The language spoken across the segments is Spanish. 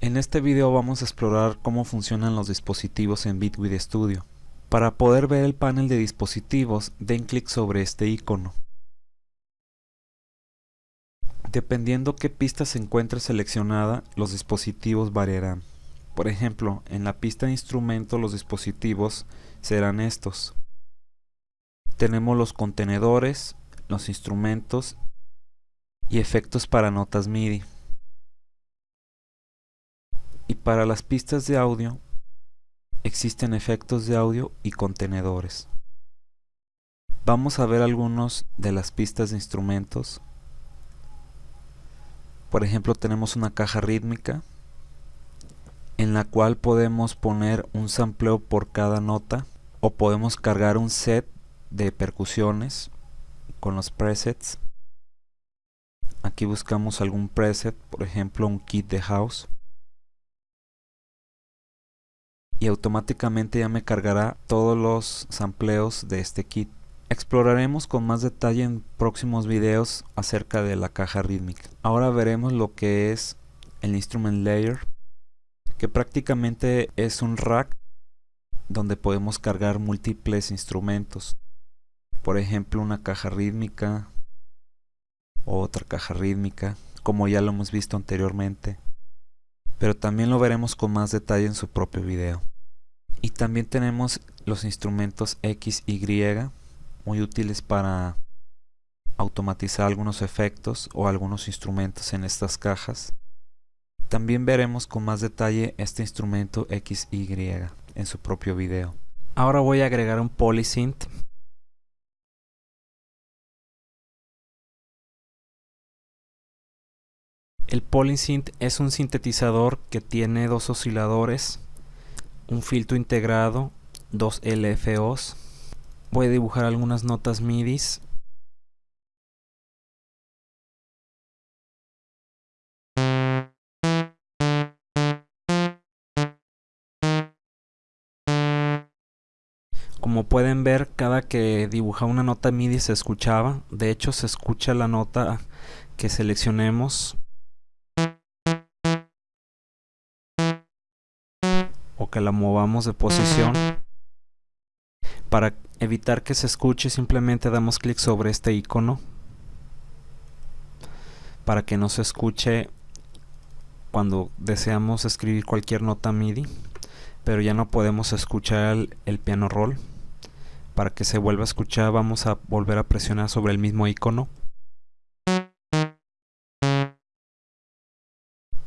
En este video vamos a explorar cómo funcionan los dispositivos en Bitwig Studio. Para poder ver el panel de dispositivos, den clic sobre este icono. Dependiendo qué pista se encuentre seleccionada, los dispositivos variarán. Por ejemplo, en la pista de instrumento los dispositivos serán estos. Tenemos los contenedores, los instrumentos y efectos para notas MIDI. Para las pistas de audio existen efectos de audio y contenedores. Vamos a ver algunos de las pistas de instrumentos. Por ejemplo tenemos una caja rítmica en la cual podemos poner un sampleo por cada nota o podemos cargar un set de percusiones con los presets aquí buscamos algún preset por ejemplo un kit de house y automáticamente ya me cargará todos los sampleos de este kit. Exploraremos con más detalle en próximos videos acerca de la caja rítmica. Ahora veremos lo que es el instrument layer que prácticamente es un rack donde podemos cargar múltiples instrumentos. Por ejemplo una caja rítmica otra caja rítmica como ya lo hemos visto anteriormente. Pero también lo veremos con más detalle en su propio video y también tenemos los instrumentos X y muy útiles para automatizar algunos efectos o algunos instrumentos en estas cajas también veremos con más detalle este instrumento XY en su propio video. Ahora voy a agregar un polysynth. El polysynth es un sintetizador que tiene dos osciladores, un filtro integrado, dos LFOs. Voy a dibujar algunas notas MIDIs Como pueden ver, cada que dibujaba una nota MIDI se escuchaba. De hecho, se escucha la nota que seleccionemos. O que la movamos de posición. Para evitar que se escuche, simplemente damos clic sobre este icono. Para que no se escuche cuando deseamos escribir cualquier nota MIDI. Pero ya no podemos escuchar el, el piano roll para que se vuelva a escuchar vamos a volver a presionar sobre el mismo icono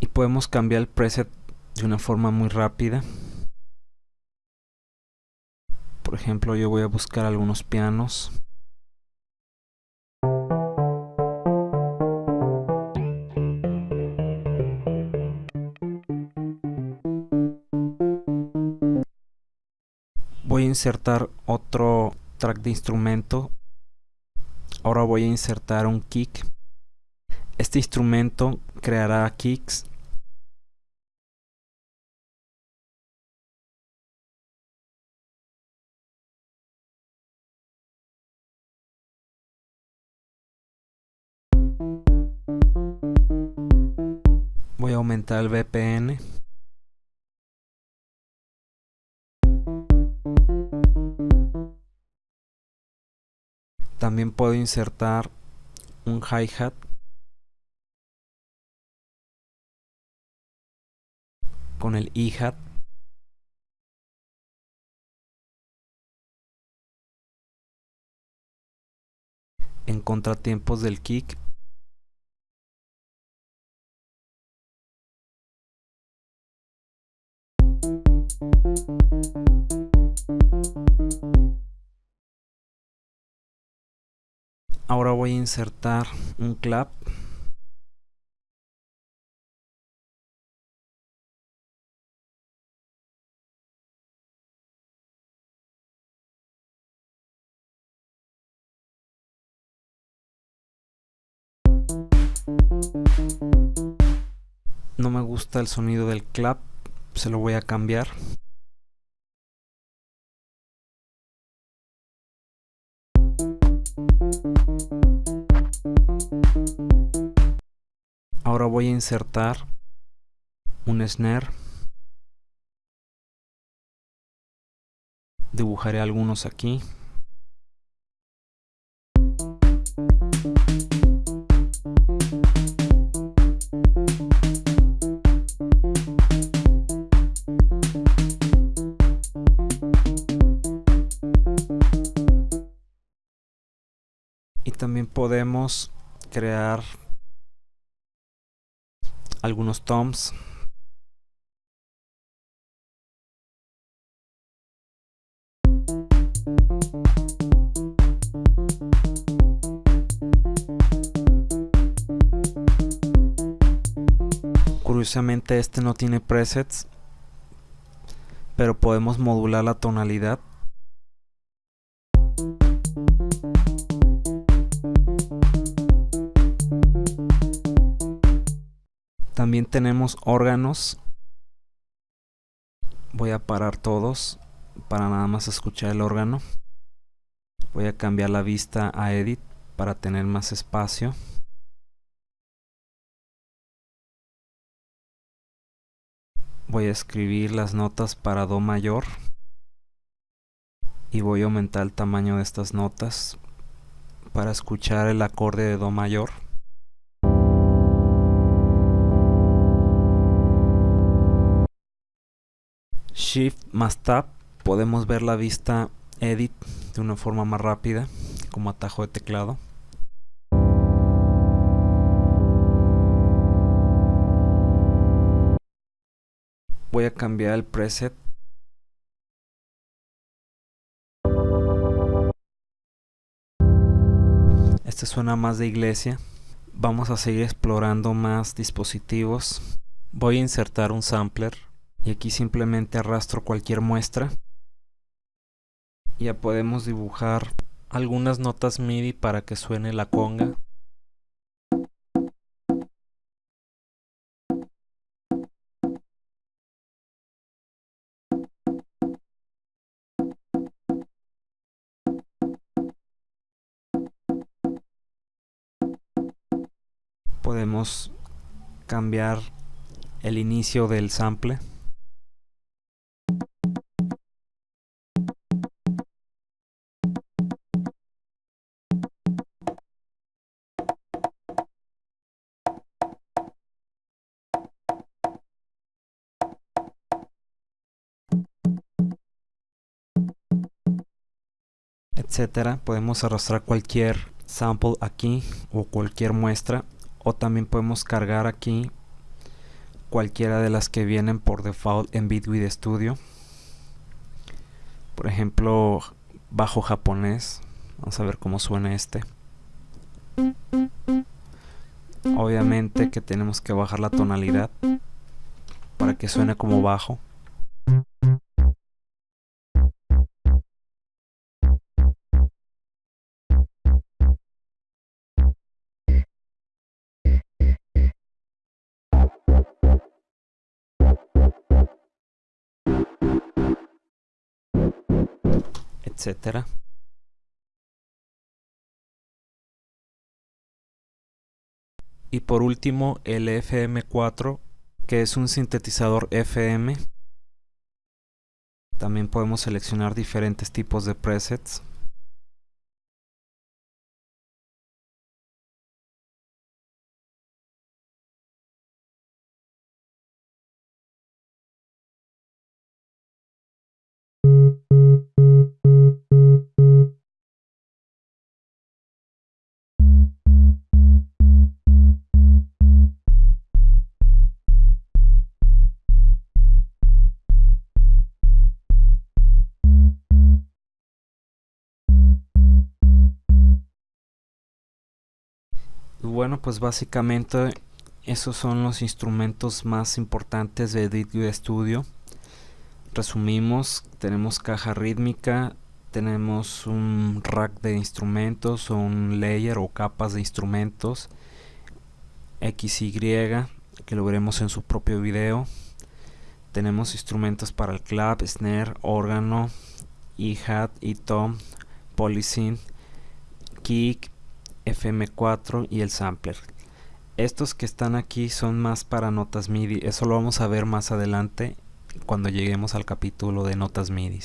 y podemos cambiar el preset de una forma muy rápida por ejemplo yo voy a buscar algunos pianos. Voy a insertar otro track de instrumento. Ahora voy a insertar un kick. Este instrumento creará kicks voy a aumentar el VPN También puedo insertar un hi-hat. Con el hi-hat en contratiempos del kick voy a insertar un clap. No me gusta el sonido del clap se lo voy a cambiar voy a insertar un snare. Dibujaré algunos aquí. Y también podemos crear algunos toms. Curiosamente este no tiene presets pero podemos modular la tonalidad también tenemos órganos. Voy a parar todos para nada más escuchar el órgano. Voy a cambiar la vista a edit para tener más espacio. Voy a escribir las notas para do mayor y voy a aumentar el tamaño de estas notas para escuchar el acorde de do mayor shift más tab podemos ver la vista edit de una forma más rápida como atajo de teclado. Voy a cambiar el preset. Este suena más de iglesia. Vamos a seguir explorando más dispositivos. Voy a insertar un sampler y aquí simplemente arrastro cualquier muestra. Ya podemos dibujar algunas notas MIDI para que suene la conga. Podemos cambiar el inicio del sample etcétera podemos arrastrar cualquier sample aquí o cualquier muestra o también podemos cargar aquí cualquiera de las que vienen por default en Bitwig Studio. Por ejemplo bajo japonés vamos a ver cómo suena este. Obviamente que tenemos que bajar la tonalidad para que suene como bajo etcétera. Y por último el FM4 que es un sintetizador FM. También podemos seleccionar diferentes tipos de presets. Bueno pues básicamente esos son los instrumentos más importantes de DITU Studio resumimos tenemos caja rítmica tenemos un rack de instrumentos o un layer o capas de instrumentos XY que lo veremos en su propio video. Tenemos instrumentos para el clap, snare, órgano, hi-hat, tom, polysynth, kick, FM4 y el sampler. Estos que están aquí son más para notas MIDI, eso lo vamos a ver más adelante cuando lleguemos al capítulo de notas MIDI.